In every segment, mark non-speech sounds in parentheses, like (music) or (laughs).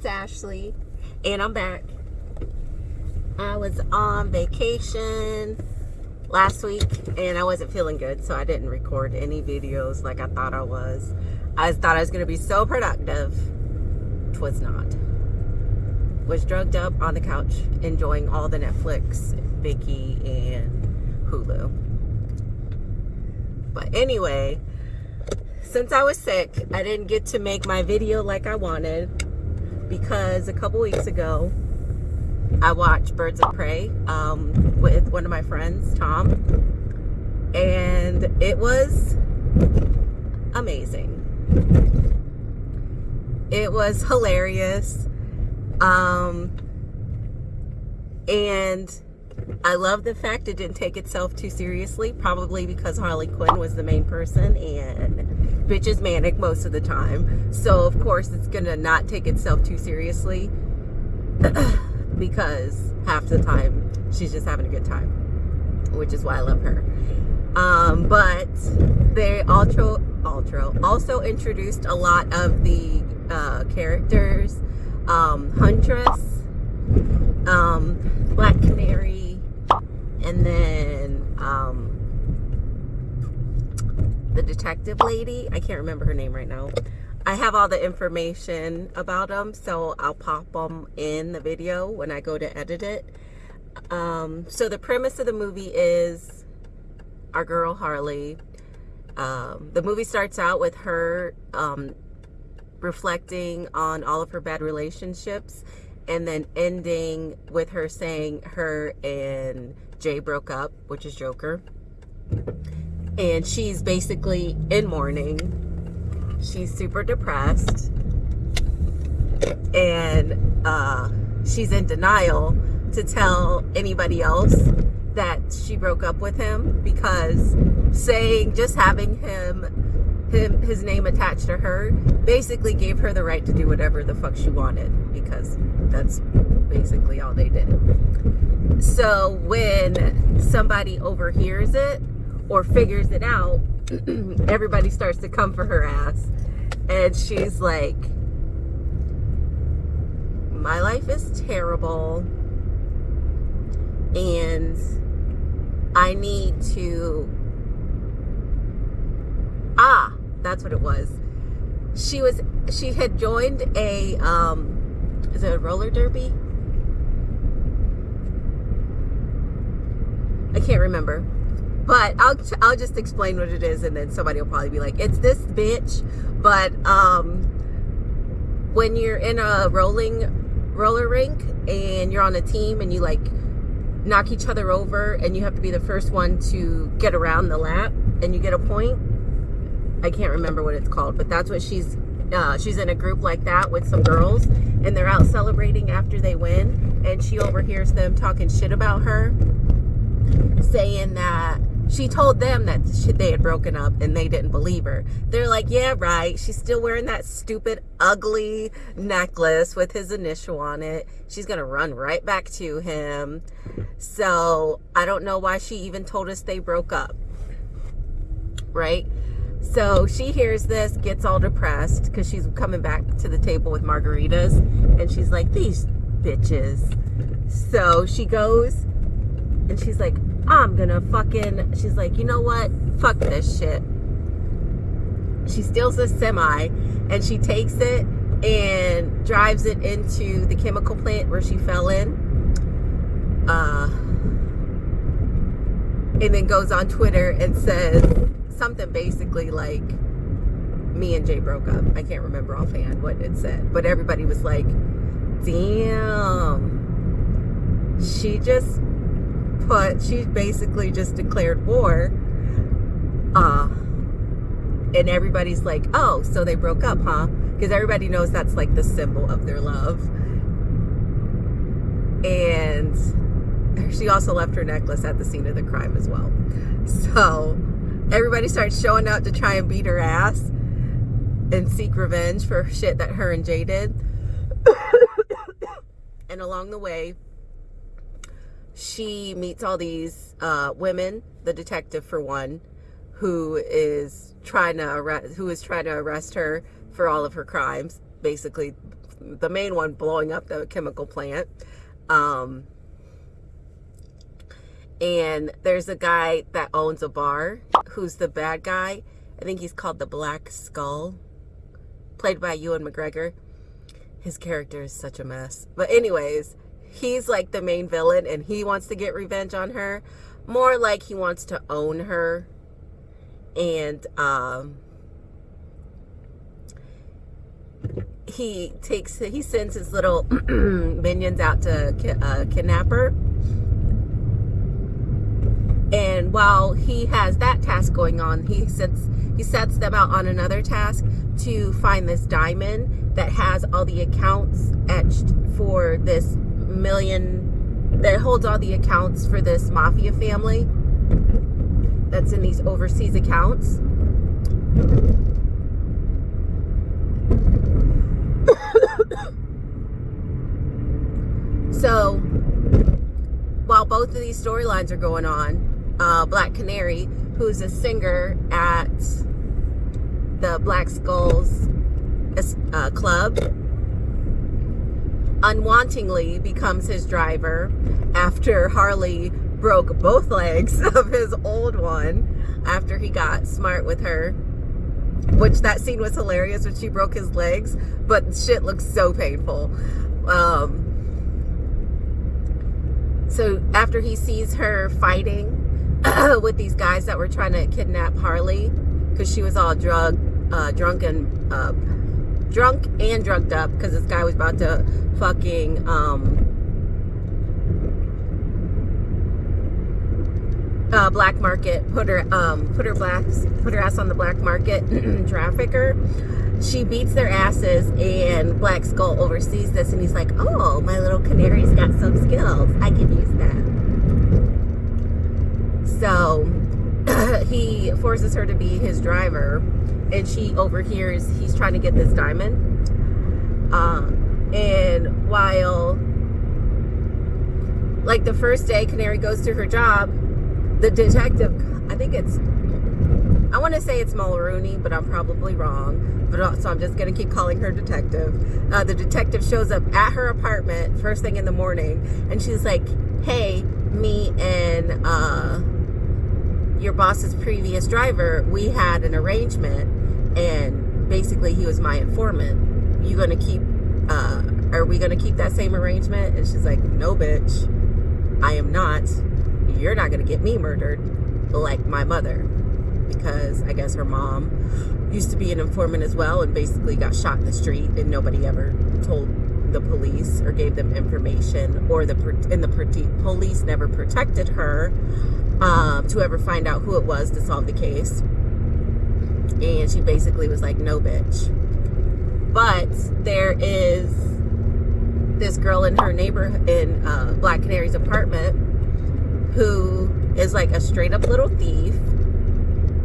it's Ashley, and I'm back. I was on vacation last week, and I wasn't feeling good, so I didn't record any videos like I thought I was. I thought I was going to be so productive. Twas not. Was drugged up on the couch, enjoying all the Netflix, Viki, and Hulu. But anyway, since I was sick, I didn't get to make my video like I wanted because a couple weeks ago, I watched Birds of Prey um, with one of my friends, Tom, and it was amazing. It was hilarious. Um, and I love the fact it didn't take itself too seriously, probably because Harley Quinn was the main person and bitch is manic most of the time. So of course it's gonna not take itself too seriously (clears throat) because half the time she's just having a good time, which is why I love her. Um, but they also, also, also introduced a lot of the uh, characters. Um, Huntress, um, Black Canary, and then um, the detective lady. I can't remember her name right now. I have all the information about them, so I'll pop them in the video when I go to edit it. Um, so the premise of the movie is our girl Harley. Um, the movie starts out with her um, reflecting on all of her bad relationships and then ending with her saying her and Jay broke up, which is Joker. And she's basically in mourning. She's super depressed. And uh, she's in denial to tell anybody else that she broke up with him because saying just having him him his name attached to her basically gave her the right to do whatever the fuck she wanted because that's basically all they did. So when somebody overhears it or figures it out (clears throat) everybody starts to come for her ass. And she's like, my life is terrible. And I need to. Ah, that's what it was. She was, she had joined a, um, is it a roller derby? I can't remember but I'll I'll just explain what it is, and then somebody will probably be like, "It's this bitch." But um, when you're in a rolling roller rink and you're on a team and you like knock each other over, and you have to be the first one to get around the lap, and you get a point. I can't remember what it's called, but that's what she's uh, she's in a group like that with some girls and they're out celebrating after they win and she overhears them talking shit about her saying that she told them that they had broken up and they didn't believe her. They're like, yeah, right. She's still wearing that stupid, ugly necklace with his initial on it. She's going to run right back to him. So I don't know why she even told us they broke up. Right? So she hears this, gets all depressed because she's coming back to the table with margaritas. And she's like, these bitches. So she goes and she's like, I'm gonna fucking, she's like, you know what? Fuck this shit. She steals a semi and she takes it and drives it into the chemical plant where she fell in. Uh, and then goes on Twitter and says something basically like, me and Jay broke up. I can't remember offhand what it said, but everybody was like, damn. She just put, she basically just declared war. Uh, and everybody's like, oh, so they broke up, huh? Because everybody knows that's like the symbol of their love. And she also left her necklace at the scene of the crime as well. So everybody starts showing up to try and beat her ass and seek revenge for shit that her and Jay did. (coughs) and along the way, she meets all these uh, women, the detective for one, who is trying to arrest, who is trying to arrest her for all of her crimes, basically the main one blowing up the chemical plant. Um, and there's a guy that owns a bar who's the bad guy. I think he's called the Black Skull, played by Ewan McGregor. His character is such a mess. But anyways, he's like the main villain and he wants to get revenge on her. More like he wants to own her. And um he takes he sends his little (clears throat) minions out to uh, kidnap her and while he has that task going on he sets he sets them out on another task to find this diamond that has all the accounts etched for this million that holds all the accounts for this mafia family that's in these overseas accounts. So while both of these storylines are going on, uh, Black Canary, who's a singer at the Black Skulls uh, club, unwantingly becomes his driver after Harley broke both legs (laughs) of his old one after he got smart with her which that scene was hilarious when she broke his legs, but shit looks so painful. Um, so after he sees her fighting (clears throat) with these guys that were trying to kidnap Harley, because she was all drug, uh, drunk and uh, drunk and drugged up, because this guy was about to fucking um, uh, black market, put her um, put her black put her ass on the black market, (clears throat) trafficker. She beats their asses, and Black Skull oversees this, and he's like, "Oh, my little canary's got some skills. I can use that." So (laughs) he forces her to be his driver, and she overhears he's trying to get this diamond. Um, and while like the first day Canary goes to her job the detective, I think it's, I want to say it's Mulrooney, but I'm probably wrong. But uh, so I'm just going to keep calling her detective. Uh, the detective shows up at her apartment first thing in the morning, and she's like, "Hey, me and uh, your boss's previous driver, we had an arrangement, and basically he was my informant. You to keep? Uh, are we going to keep that same arrangement?" And she's like, "No, bitch, I am not." you're not going to get me murdered like my mother because I guess her mom used to be an informant as well and basically got shot in the street and nobody ever told the police or gave them information or the and the police never protected her um, to ever find out who it was to solve the case and she basically was like no bitch but there is this girl in her neighborhood in uh, Black Canary's apartment who is like a straight up little thief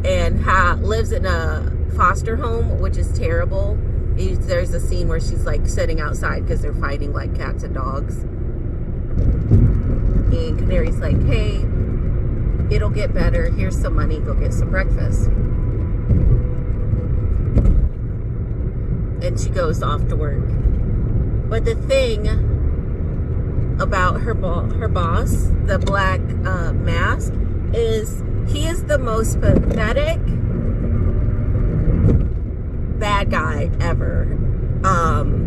and ha lives in a foster home, which is terrible. There's a scene where she's like sitting outside because they're fighting like cats and dogs. And Canary's like, hey, it'll get better. Here's some money. Go get some breakfast. And she goes off to work. But the thing about her bo her boss, the Black uh, Mask, is he is the most pathetic bad guy ever. Um,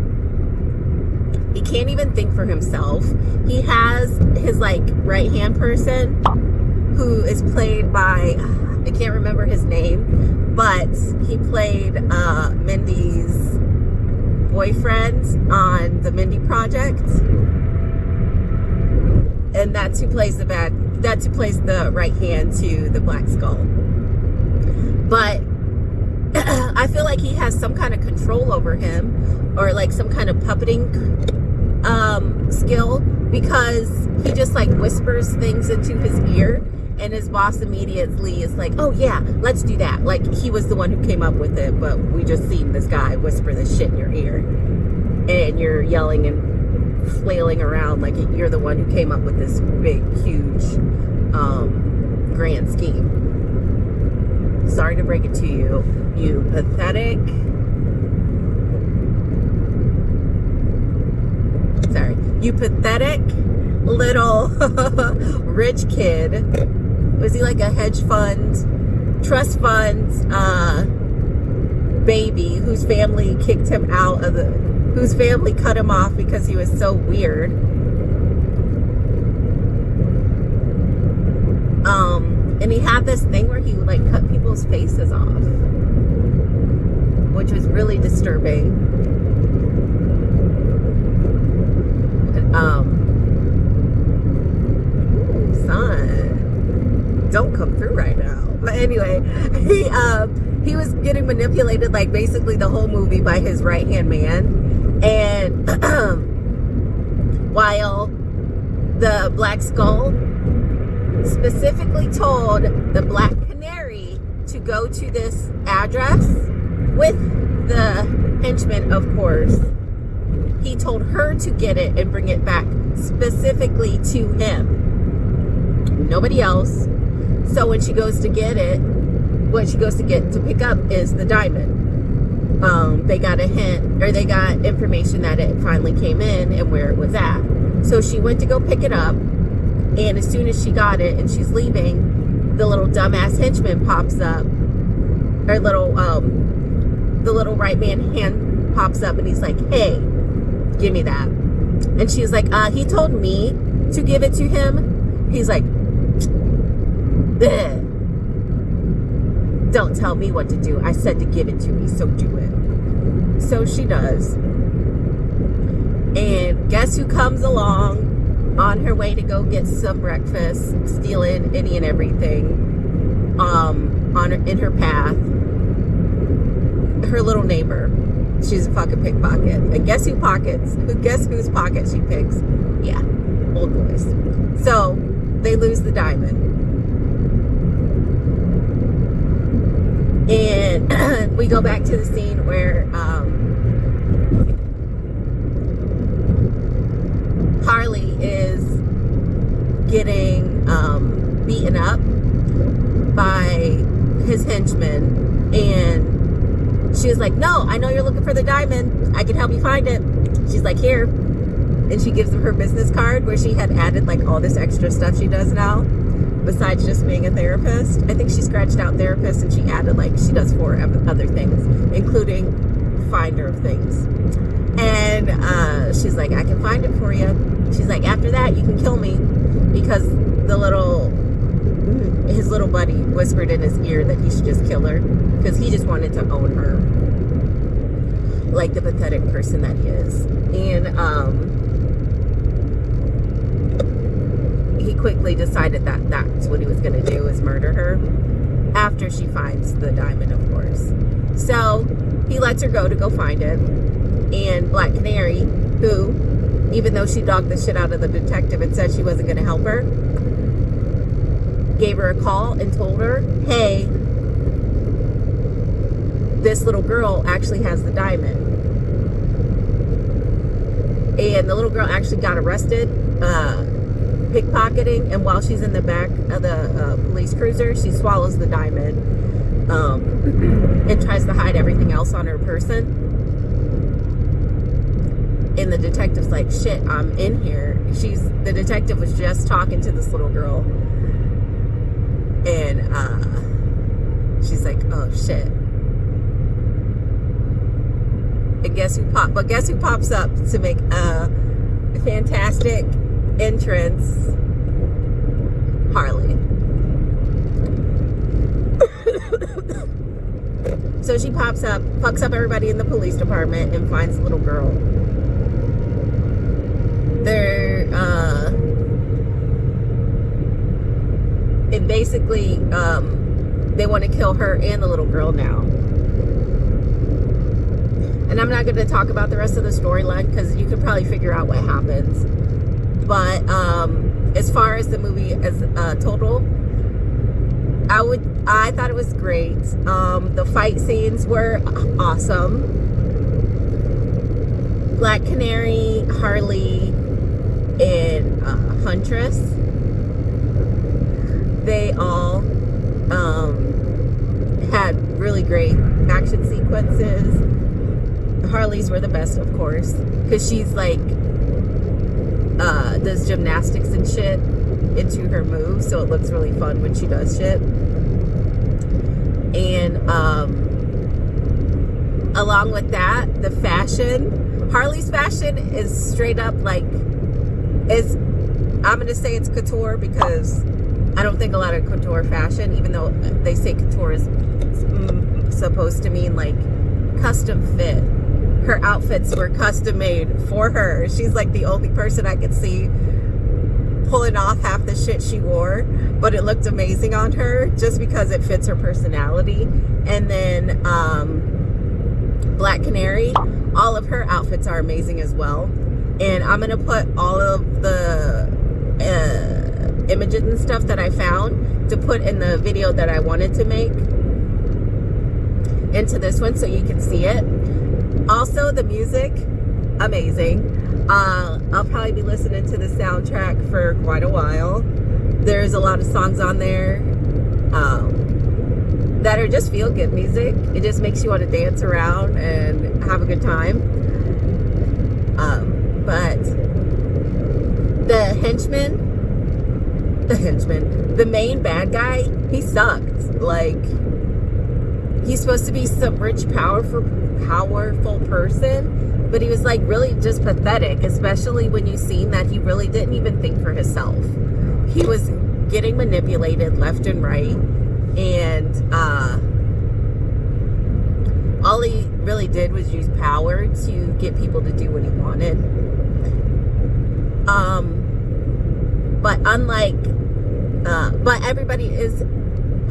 he can't even think for himself. He has his like right hand person who is played by I can't remember his name, but he played uh, Mindy's boyfriend on the Mindy Project. And that's who plays the bad that's who plays the right hand to the black skull. But (clears throat) I feel like he has some kind of control over him or like some kind of puppeting um, skill because he just like whispers things into his ear and his boss immediately is like oh yeah let's do that like he was the one who came up with it but we just seen this guy whisper this shit in your ear and you're yelling and flailing around like you're the one who came up with this big, huge, um, grand scheme. Sorry to break it to you, you pathetic, Sorry, You pathetic little (laughs) rich kid. Was he like a hedge fund, trust funds, uh, baby whose family kicked him out of the, whose family cut him off because he was so weird? Um, and he had this thing where he would like cut people's faces off, which was really disturbing. um, ooh, don't come through right now. But anyway, (laughs) he um, he was getting manipulated like basically the whole movie by his right hand man, and (clears throat) while the Black Skull specifically told the Black Canary to go to this address with the henchman, of course. He told her to get it and bring it back specifically to him. Nobody else. So when she goes to get it, what she goes to get to pick up is the diamond. Um, they got a hint or they got information that it finally came in and where it was at. So she went to go pick it up and as soon as she got it and she's leaving, the little dumbass henchman pops up. Or little, um, the little right man hand pops up and he's like, hey, give me that. And she's like, uh, he told me to give it to him. He's like, Bleh. don't tell me what to do. I said to give it to me, so do it. So she does. And guess who comes along? on her way to go get some breakfast, stealing any and everything um, on her, in her path. Her little neighbor. She's a fucking pickpocket. And guess who pockets? Who guess whose pocket she picks? Yeah, old boys. So they lose the diamond. And (clears throat) we go back to the scene where um, Harley is getting um, beaten up by his henchmen. And she was like no I know you're looking for the diamond. I can help you find it. She's like here. And she gives him her business card where she had added like all this extra stuff she does now besides just being a therapist I think she scratched out therapist and she added like she does four other things including finder of things. And uh, she's like I can find it for you she's like, after that, you can kill me. Because the little, his little buddy whispered in his ear that he should just kill her because he just wanted to own her. Like the pathetic person that he is. And um, he quickly decided that that's what he was going to do is murder her after she finds the diamond, of course. So he lets her go to go find it. And Black Canary, who even though she dogged the shit out of the detective and said she wasn't going to help her, gave her a call and told her, hey, this little girl actually has the diamond. And the little girl actually got arrested uh, pickpocketing. And while she's in the back of the uh, police cruiser, she swallows the diamond um, and tries to hide everything else on her person and the detective's like, shit, I'm in here. She's, the detective was just talking to this little girl. And, uh, she's like, oh shit. And guess who pop, but guess who pops up to make a fantastic entrance? Harley. (coughs) so she pops up, fucks up everybody in the police department and finds the little girl they're uh, and basically um, they want to kill her and the little girl now and I'm not going to talk about the rest of the storyline because you can probably figure out what happens but um, as far as the movie as uh, total I would I thought it was great. Um, the fight scenes were awesome. Black Canary Harley and uh, Huntress, they all um, had really great action sequences. Harley's were the best, of course, because she's like uh, does gymnastics and shit into her moves, so it looks really fun when she does shit. And um, along with that, the fashion, Harley's fashion is straight up like is I'm gonna say it's couture because I don't think a lot of couture fashion, even though they say couture is mm, supposed to mean like custom fit. Her outfits were custom made for her. She's like the only person I could see pulling off half the shit she wore, but it looked amazing on her just because it fits her personality. And then um, Black Canary, all of her outfits are amazing as well. And I'm gonna put all of the uh, images and stuff that I found to put in the video that I wanted to make into this one so you can see it. Also, the music, amazing. Uh, I'll probably be listening to the soundtrack for quite a while. There's a lot of songs on there um, that are just feel good music. It just makes you want to dance around and have a good time. Um, but the henchman, the henchman, the main bad guy, he sucked. Like, he's supposed to be some rich, powerful, powerful person but he was like really just pathetic, especially when you seen that he really didn't even think for himself. He was getting manipulated left and right, and uh, all he really did was use power to get people to do what he wanted. Um, but unlike, uh, but everybody is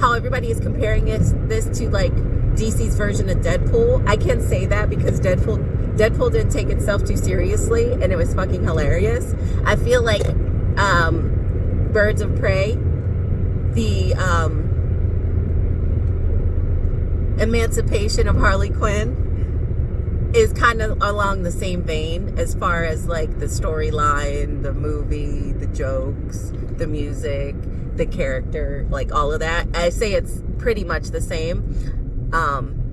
how everybody is comparing it this to like DC's version of Deadpool. I can't say that because Deadpool Deadpool didn't take itself too seriously and it was fucking hilarious. I feel like um, Birds of Prey, the um, emancipation of Harley Quinn is kind of along the same vein as far as like the storyline, the movie, the jokes, the music, the character, like all of that. I say it's pretty much the same. Um,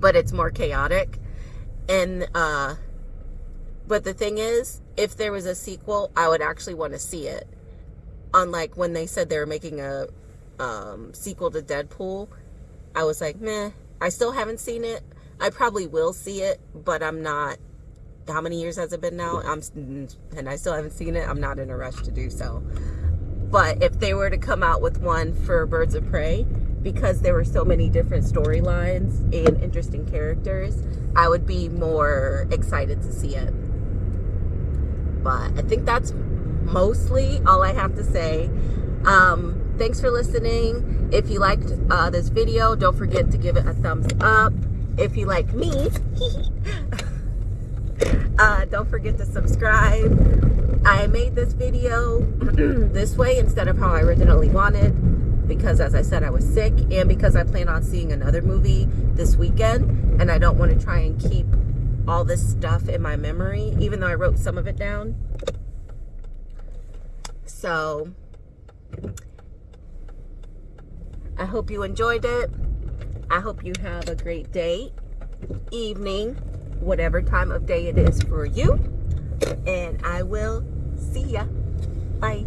but it's more chaotic. And, uh, but the thing is, if there was a sequel, I would actually want to see it. Unlike when they said they were making a um, sequel to Deadpool, I was like, meh. I still haven't seen it. I probably will see it, but I'm not. How many years has it been now? I'm and I still haven't seen it. I'm not in a rush to do so. But if they were to come out with one for Birds of Prey, because there were so many different storylines and interesting characters, I would be more excited to see it. But I think that's mostly all I have to say. Um, thanks for listening. If you liked uh, this video, don't forget to give it a thumbs up. If you like me, (laughs) uh, don't forget to subscribe. I made this video (clears throat) this way instead of how I originally wanted because as I said I was sick and because I plan on seeing another movie this weekend and I don't want to try and keep all this stuff in my memory even though I wrote some of it down. So I hope you enjoyed it. I hope you have a great day evening whatever time of day it is for you and I will see ya. Bye